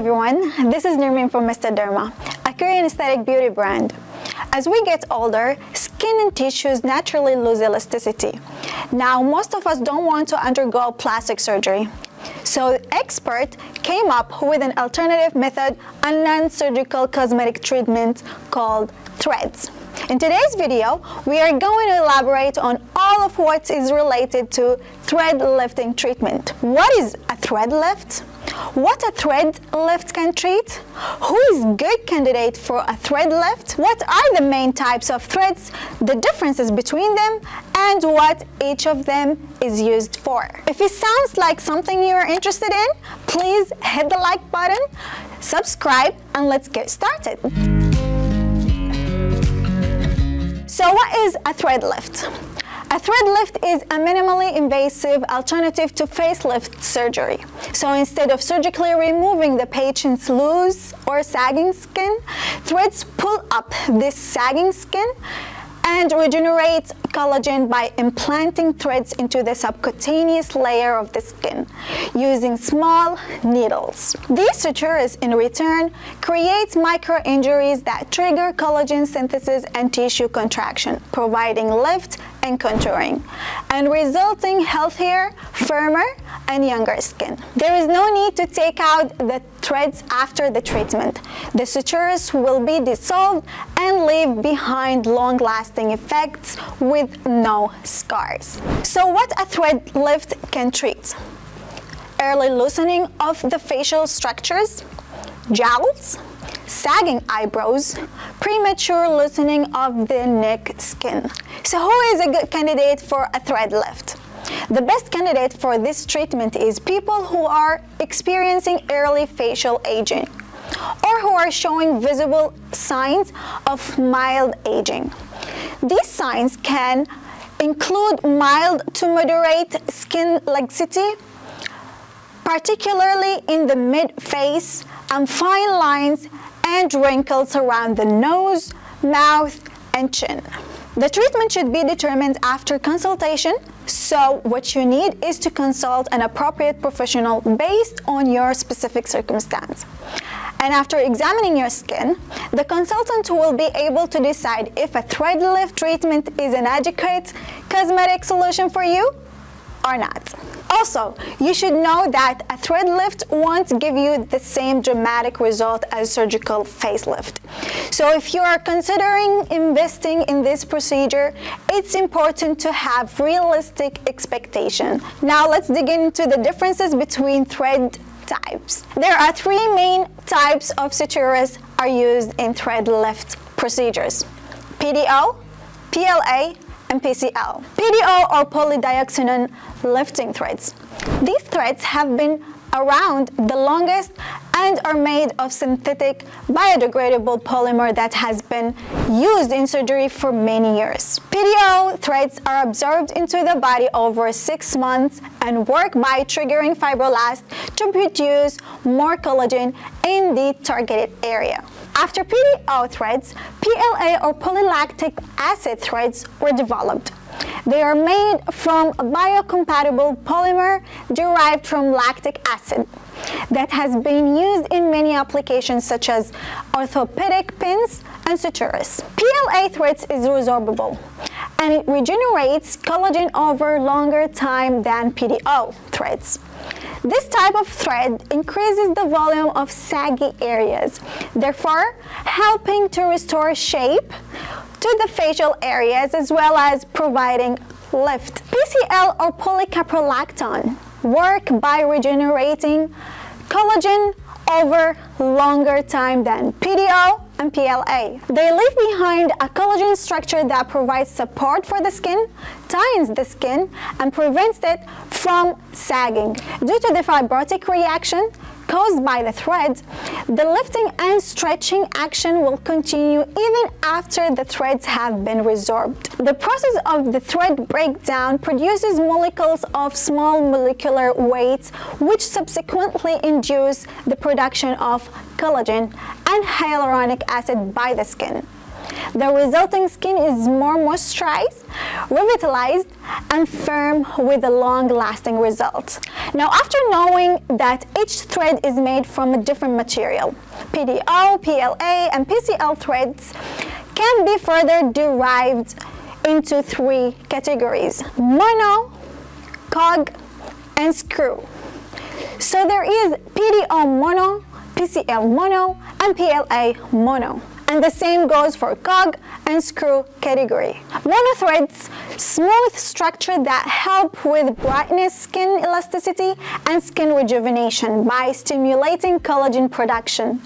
everyone, this is Nermin from Mr. Derma, a Korean aesthetic beauty brand. As we get older, skin and tissues naturally lose elasticity. Now, most of us don't want to undergo plastic surgery. So expert came up with an alternative method, a non-surgical cosmetic treatment called threads. In today's video, we are going to elaborate on all of what is related to thread lifting treatment. What is a thread lift? What a thread lift can treat? Who is good candidate for a thread lift? What are the main types of threads, the differences between them, and what each of them is used for? If it sounds like something you're interested in, please hit the like button, subscribe, and let's get started. So what is a thread lift? A thread lift is a minimally invasive alternative to facelift surgery. So instead of surgically removing the patient's loose or sagging skin, threads pull up this sagging skin and regenerates collagen by implanting threads into the subcutaneous layer of the skin using small needles. These sutures in return create micro-injuries that trigger collagen synthesis and tissue contraction, providing lift and contouring, and resulting healthier, firmer, and younger skin. There is no need to take out the threads after the treatment. The sutures will be dissolved and leave behind long-lasting effects with no scars. So what a thread lift can treat? Early loosening of the facial structures, jowls, sagging eyebrows, premature loosening of the neck skin. So who is a good candidate for a thread lift? The best candidate for this treatment is people who are experiencing early facial aging or who are showing visible signs of mild aging. These signs can include mild to moderate skin laxity, particularly in the mid-face and fine lines and wrinkles around the nose, mouth, and chin. The treatment should be determined after consultation, so what you need is to consult an appropriate professional based on your specific circumstance. And after examining your skin, the consultant will be able to decide if a thread lift treatment is an adequate cosmetic solution for you or not. Also, you should know that a thread lift won't give you the same dramatic result as surgical facelift. So if you are considering investing in this procedure, it's important to have realistic expectation. Now let's dig into the differences between thread types. There are three main types of sutures are used in thread lift procedures. PDO, PLA, and PCL. PDO or polydioxanone lifting threads. These threads have been around the longest and are made of synthetic biodegradable polymer that has been used in surgery for many years. PDO threads are absorbed into the body over six months and work by triggering fibroblasts to produce more collagen in the targeted area. After PDO threads, PLA or polylactic acid threads were developed. They are made from a biocompatible polymer derived from lactic acid that has been used in many applications such as orthopedic pins and sutures. PLA threads is resorbable and it regenerates collagen over longer time than PDO threads. This type of thread increases the volume of saggy areas, therefore helping to restore shape to the facial areas as well as providing lift. PCL or polycaprolactone work by regenerating collagen over longer time than PDO and PLA. They leave behind a collagen structure that provides support for the skin, tightens the skin, and prevents it from sagging. Due to the fibrotic reaction, caused by the threads, the lifting and stretching action will continue even after the threads have been resorbed. The process of the thread breakdown produces molecules of small molecular weights which subsequently induce the production of collagen and hyaluronic acid by the skin. The resulting skin is more moisturized, revitalized, and firm with a long-lasting result. Now, after knowing that each thread is made from a different material, PDO, PLA, and PCL threads can be further derived into three categories, mono, cog, and screw. So there is PDO mono, PCL mono, and PLA mono. And the same goes for cog and screw category. Monothreads, smooth structure that help with brightness, skin elasticity, and skin rejuvenation by stimulating collagen production.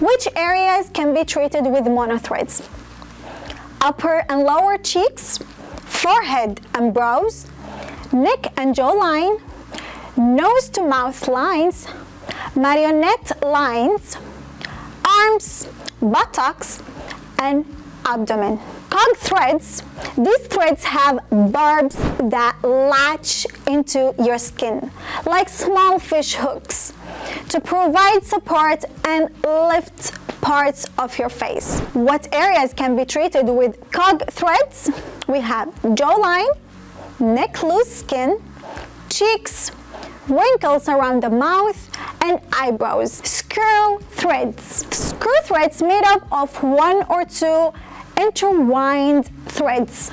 Which areas can be treated with monothreads? Upper and lower cheeks, forehead and brows, neck and jawline, nose to mouth lines, marionette lines, arms, buttocks, and abdomen. Cog threads, these threads have barbs that latch into your skin, like small fish hooks, to provide support and lift parts of your face. What areas can be treated with cog threads? We have jawline, neck loose skin, cheeks, wrinkles around the mouth, and eyebrows. Screw threads. Screw threads made up of one or two intertwined threads.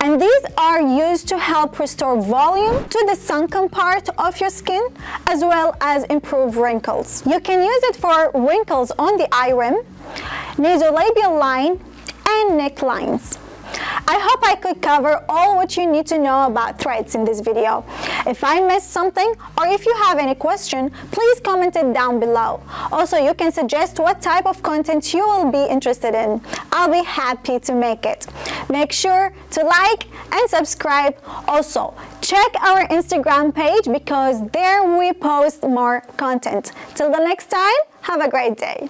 And these are used to help restore volume to the sunken part of your skin as well as improve wrinkles. You can use it for wrinkles on the eye rim, nasolabial line, and necklines. I hope I could cover all what you need to know about threads in this video. If I missed something or if you have any question, please comment it down below. Also, you can suggest what type of content you will be interested in. I'll be happy to make it. Make sure to like and subscribe. Also, check our Instagram page because there we post more content. Till the next time, have a great day.